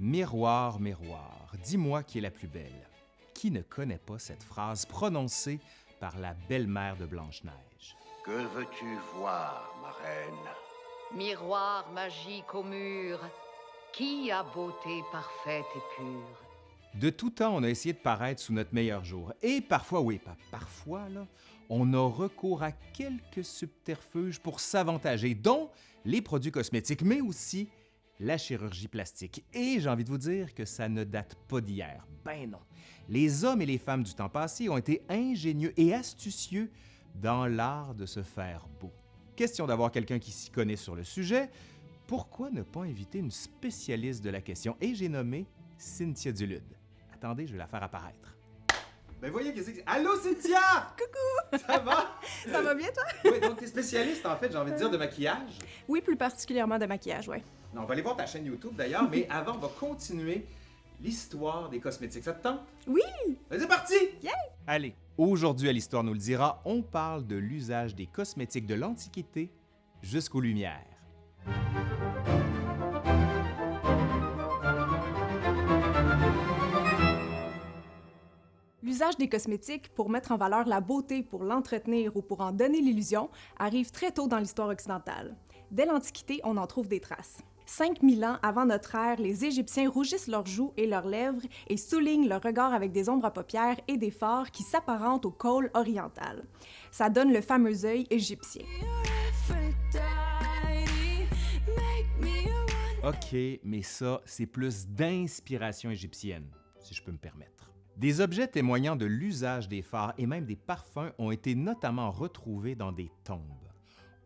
Miroir, miroir, dis-moi qui est la plus belle. Qui ne connaît pas cette phrase prononcée par la belle-mère de Blanche-Neige? Que veux-tu voir, ma reine? Miroir magique au mur, qui a beauté parfaite et pure? De tout temps, on a essayé de paraître sous notre meilleur jour. Et parfois, oui, pas parfois, là, on a recours à quelques subterfuges pour s'avantager, dont les produits cosmétiques, mais aussi la chirurgie plastique. Et j'ai envie de vous dire que ça ne date pas d'hier. Ben non. Les hommes et les femmes du temps passé ont été ingénieux et astucieux dans l'art de se faire beau. Question d'avoir quelqu'un qui s'y connaît sur le sujet, pourquoi ne pas inviter une spécialiste de la question? Et j'ai nommé Cynthia Dulude. Attendez, je vais la faire apparaître. Ben voyez qu'est-ce que c'est. Allô Cynthia! Coucou! Ça va? Ça va bien, toi? Oui, donc t'es spécialiste en fait, j'ai envie de dire, de maquillage? Oui, plus particulièrement de maquillage, ouais. Non, on va aller voir ta chaîne YouTube d'ailleurs, mais avant, on va continuer l'histoire des cosmétiques. Ça te tente? Oui! C'est parti! Yeah! Allez, aujourd'hui à l'Histoire nous le dira, on parle de l'usage des cosmétiques de l'Antiquité jusqu'aux Lumières. L'usage des cosmétiques pour mettre en valeur la beauté, pour l'entretenir ou pour en donner l'illusion arrive très tôt dans l'histoire occidentale. Dès l'Antiquité, on en trouve des traces. 5000 ans avant notre ère, les Égyptiens rougissent leurs joues et leurs lèvres et soulignent leur regard avec des ombres à paupières et des fards qui s'apparentent au col oriental. Ça donne le fameux œil égyptien. OK, mais ça, c'est plus d'inspiration égyptienne, si je peux me permettre. Des objets témoignant de l'usage des phares et même des parfums ont été notamment retrouvés dans des tombes.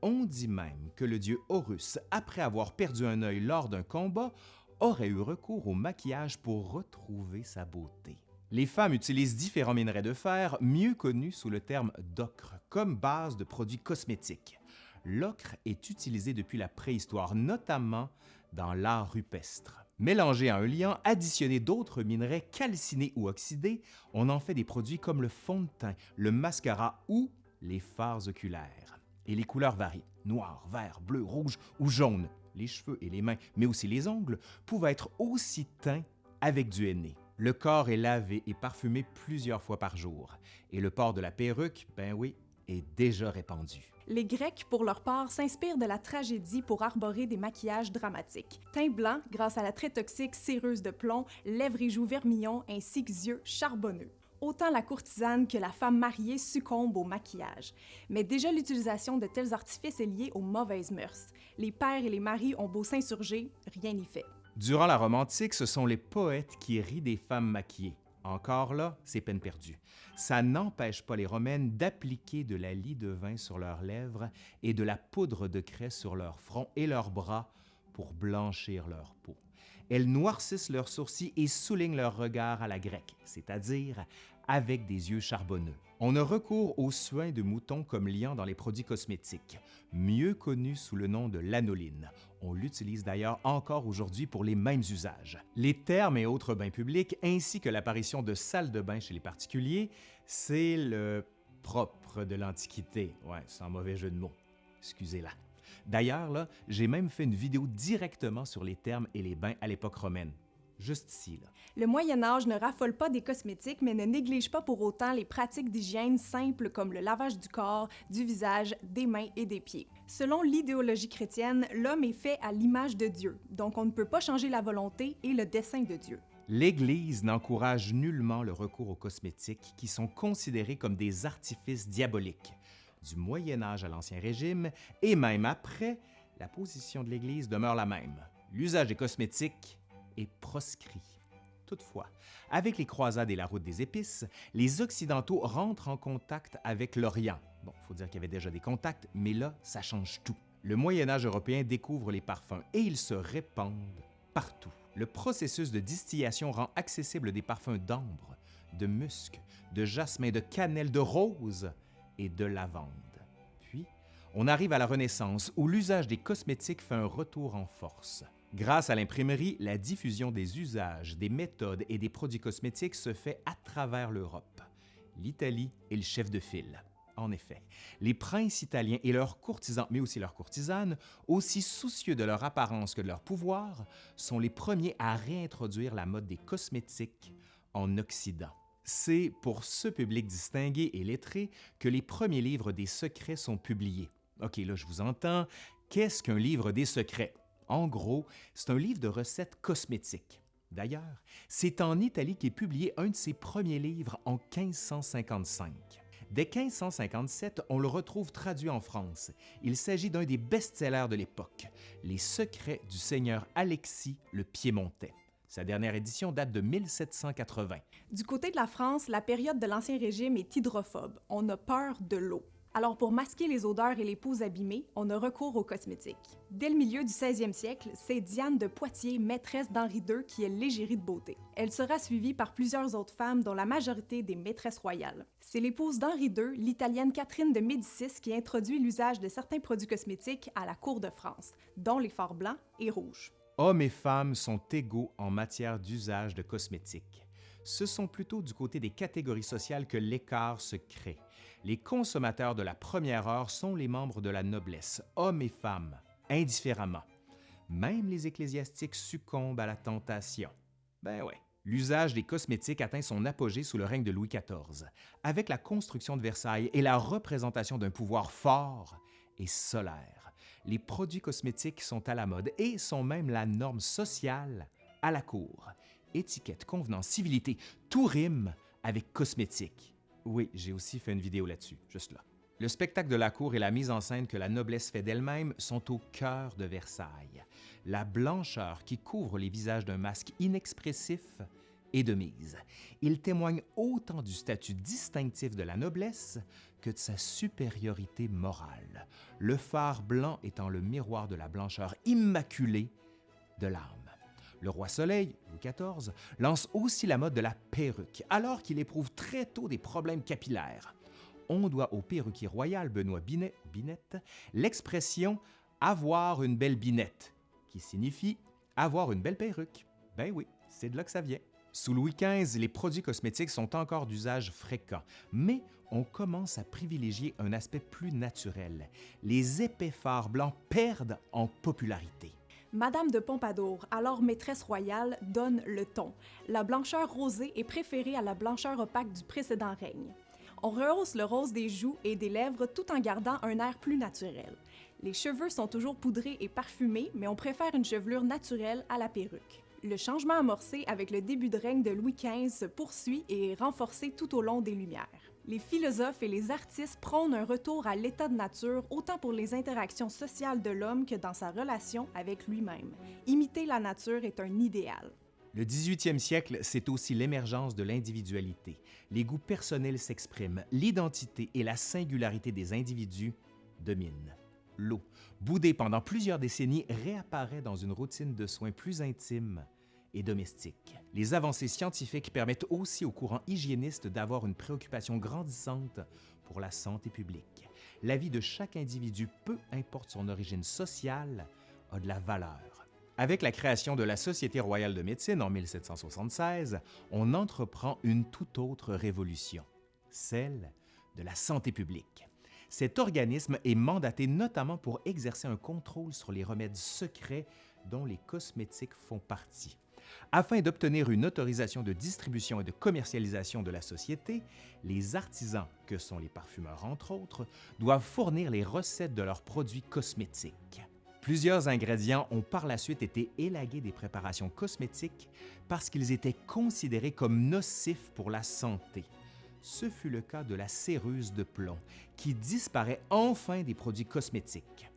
On dit même que le dieu Horus, après avoir perdu un œil lors d'un combat, aurait eu recours au maquillage pour retrouver sa beauté. Les femmes utilisent différents minerais de fer, mieux connus sous le terme d'ocre, comme base de produits cosmétiques. L'ocre est utilisé depuis la préhistoire, notamment dans l'art rupestre. Mélangé à un liant, additionné d'autres minerais calcinés ou oxydés, on en fait des produits comme le fond de teint, le mascara ou les fards oculaires. Et les couleurs varient, noir, vert, bleu, rouge ou jaune. Les cheveux et les mains, mais aussi les ongles, pouvaient être aussi teints avec du henné. Le corps est lavé et parfumé plusieurs fois par jour. Et le port de la perruque, ben oui, est déjà répandu. Les Grecs, pour leur part, s'inspirent de la tragédie pour arborer des maquillages dramatiques. Teint blanc grâce à la très toxique céreuse de plomb, lèvres et joues vermillons ainsi que yeux charbonneux. Autant la courtisane que la femme mariée succombent au maquillage. Mais déjà l'utilisation de tels artifices est liée aux mauvaises mœurs. Les pères et les maris ont beau s'insurger, rien n'y fait. Durant la Rome antique, ce sont les poètes qui rient des femmes maquillées. Encore là, c'est peine perdue. Ça n'empêche pas les Romaines d'appliquer de la lie de vin sur leurs lèvres et de la poudre de craie sur leur front et leurs bras pour blanchir leur peau. Elles noircissent leurs sourcils et soulignent leur regard à la grecque, c'est-à-dire avec des yeux charbonneux. On a recours au soin de mouton comme liant dans les produits cosmétiques, mieux connu sous le nom de lanoline. On l'utilise d'ailleurs encore aujourd'hui pour les mêmes usages. Les termes et autres bains publics, ainsi que l'apparition de salles de bain chez les particuliers, c'est le propre de l'Antiquité. Ouais, sans mauvais jeu de mots. Excusez-la. D'ailleurs, là, j'ai même fait une vidéo directement sur les termes et les bains à l'époque romaine. Juste ici, là. Le Moyen Âge ne raffole pas des cosmétiques, mais ne néglige pas pour autant les pratiques d'hygiène simples comme le lavage du corps, du visage, des mains et des pieds. Selon l'idéologie chrétienne, l'homme est fait à l'image de Dieu, donc on ne peut pas changer la volonté et le dessein de Dieu. L'Église n'encourage nullement le recours aux cosmétiques qui sont considérés comme des artifices diaboliques. Du Moyen Âge à l'Ancien Régime, et même après, la position de l'Église demeure la même. L'usage des cosmétiques est proscrit. Toutefois, avec les croisades et la route des épices, les Occidentaux rentrent en contact avec l'Orient. Bon, il faut dire qu'il y avait déjà des contacts, mais là, ça change tout. Le Moyen Âge européen découvre les parfums et ils se répandent partout. Le processus de distillation rend accessible des parfums d'ambre, de musc, de jasmin, de cannelle, de rose et de lavande. Puis, on arrive à la Renaissance où l'usage des cosmétiques fait un retour en force. Grâce à l'imprimerie, la diffusion des usages, des méthodes et des produits cosmétiques se fait à travers l'Europe. L'Italie est le chef de file. En effet, les princes italiens et leurs courtisans, mais aussi leurs courtisanes, aussi soucieux de leur apparence que de leur pouvoir, sont les premiers à réintroduire la mode des cosmétiques en Occident. C'est pour ce public distingué et lettré que les premiers livres des secrets sont publiés. OK, là, je vous entends. Qu'est-ce qu'un livre des secrets? En gros, c'est un livre de recettes cosmétiques. D'ailleurs, c'est en Italie qu'est publié un de ses premiers livres en 1555. Dès 1557, on le retrouve traduit en France. Il s'agit d'un des best-sellers de l'époque, Les secrets du seigneur Alexis le Piémontais. Sa dernière édition date de 1780. Du côté de la France, la période de l'Ancien Régime est hydrophobe. On a peur de l'eau. Alors pour masquer les odeurs et les peaux abîmées, on a recours aux cosmétiques. Dès le milieu du 16e siècle, c'est Diane de Poitiers, maîtresse d'Henri II, qui est l'égérie de beauté. Elle sera suivie par plusieurs autres femmes, dont la majorité des maîtresses royales. C'est l'épouse d'Henri II, l'italienne Catherine de Médicis, qui introduit l'usage de certains produits cosmétiques à la cour de France, dont les fards blancs et rouges. Hommes et femmes sont égaux en matière d'usage de cosmétiques. Ce sont plutôt du côté des catégories sociales que l'écart se crée. Les consommateurs de la première heure sont les membres de la noblesse, hommes et femmes, indifféremment. Même les ecclésiastiques succombent à la tentation. Ben ouais. L'usage des cosmétiques atteint son apogée sous le règne de Louis XIV, avec la construction de Versailles et la représentation d'un pouvoir fort et solaire. Les produits cosmétiques sont à la mode et sont même la norme sociale à la cour. Étiquette, convenance, civilité, tout rime avec cosmétique. Oui, j'ai aussi fait une vidéo là-dessus, juste là. Le spectacle de la cour et la mise en scène que la noblesse fait d'elle-même sont au cœur de Versailles. La blancheur qui couvre les visages d'un masque inexpressif est de mise. Il témoigne autant du statut distinctif de la noblesse que de sa supériorité morale, le phare blanc étant le miroir de la blancheur immaculée de l'âme. Le roi Soleil, Louis XIV, lance aussi la mode de la perruque, alors qu'il éprouve très tôt des problèmes capillaires. On doit au perruquier royal Benoît Binet, l'expression avoir une belle binette, qui signifie avoir une belle perruque. Ben oui, c'est de là que ça vient. Sous Louis XV, les produits cosmétiques sont encore d'usage fréquent, mais on commence à privilégier un aspect plus naturel. Les épais fards blancs perdent en popularité. Madame de Pompadour, alors maîtresse royale, donne le ton. La blancheur rosée est préférée à la blancheur opaque du précédent règne. On rehausse le rose des joues et des lèvres tout en gardant un air plus naturel. Les cheveux sont toujours poudrés et parfumés, mais on préfère une chevelure naturelle à la perruque. Le changement amorcé avec le début de règne de Louis XV se poursuit et est renforcé tout au long des Lumières. Les philosophes et les artistes prônent un retour à l'état de nature autant pour les interactions sociales de l'homme que dans sa relation avec lui-même. Imiter la nature est un idéal. Le 18e siècle, c'est aussi l'émergence de l'individualité. Les goûts personnels s'expriment, l'identité et la singularité des individus dominent. L'eau, boudée pendant plusieurs décennies, réapparaît dans une routine de soins plus intime et domestique. Les avancées scientifiques permettent aussi au courant hygiéniste d'avoir une préoccupation grandissante pour la santé publique. La vie de chaque individu, peu importe son origine sociale, a de la valeur. Avec la création de la Société royale de médecine en 1776, on entreprend une toute autre révolution, celle de la santé publique. Cet organisme est mandaté notamment pour exercer un contrôle sur les remèdes secrets dont les cosmétiques font partie. Afin d'obtenir une autorisation de distribution et de commercialisation de la société, les artisans, que sont les parfumeurs entre autres, doivent fournir les recettes de leurs produits cosmétiques. Plusieurs ingrédients ont par la suite été élagués des préparations cosmétiques parce qu'ils étaient considérés comme nocifs pour la santé. Ce fut le cas de la céruse de plomb, qui disparaît enfin des produits cosmétiques.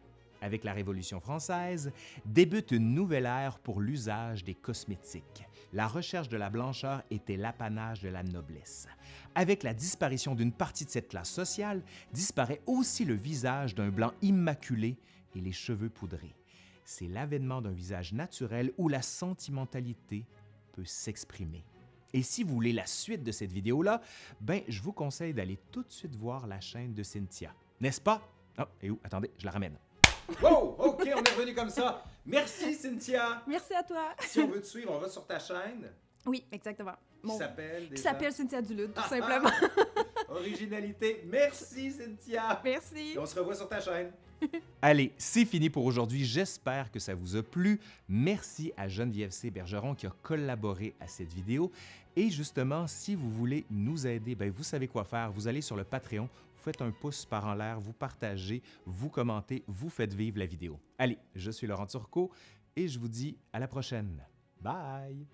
Avec la Révolution française, débute une nouvelle ère pour l'usage des cosmétiques. La recherche de la blancheur était l'apanage de la noblesse. Avec la disparition d'une partie de cette classe sociale, disparaît aussi le visage d'un blanc immaculé et les cheveux poudrés. C'est l'avènement d'un visage naturel où la sentimentalité peut s'exprimer. Et si vous voulez la suite de cette vidéo-là, ben, je vous conseille d'aller tout de suite voir la chaîne de Cynthia. N'est-ce pas? Oh, et où? Attendez, je la ramène. Wow! OK, on est revenu comme ça. Merci, Cynthia. Merci à toi. Si on veut te suivre, on va sur ta chaîne Oui, exactement. qui Mon- s'appelle Qui déjà- s'appelle Cynthia Duluth, tout Ah, simplement. Originalité. Merci, Cynthia. Merci. Et on se revoit sur ta chaîne. Allez, c'est fini pour aujourd'hui. J'espère que ça vous a plu. Merci à Geneviève C. Bergeron qui a collaboré à cette vidéo. Et justement, si vous voulez nous aider, ben vous savez quoi faire. Vous allez sur le Patreon, faites un pouce par en l'air, vous partagez, vous commentez, vous faites vivre la vidéo. Allez, je suis Laurent Turcot et je vous dis à la prochaine. Bye!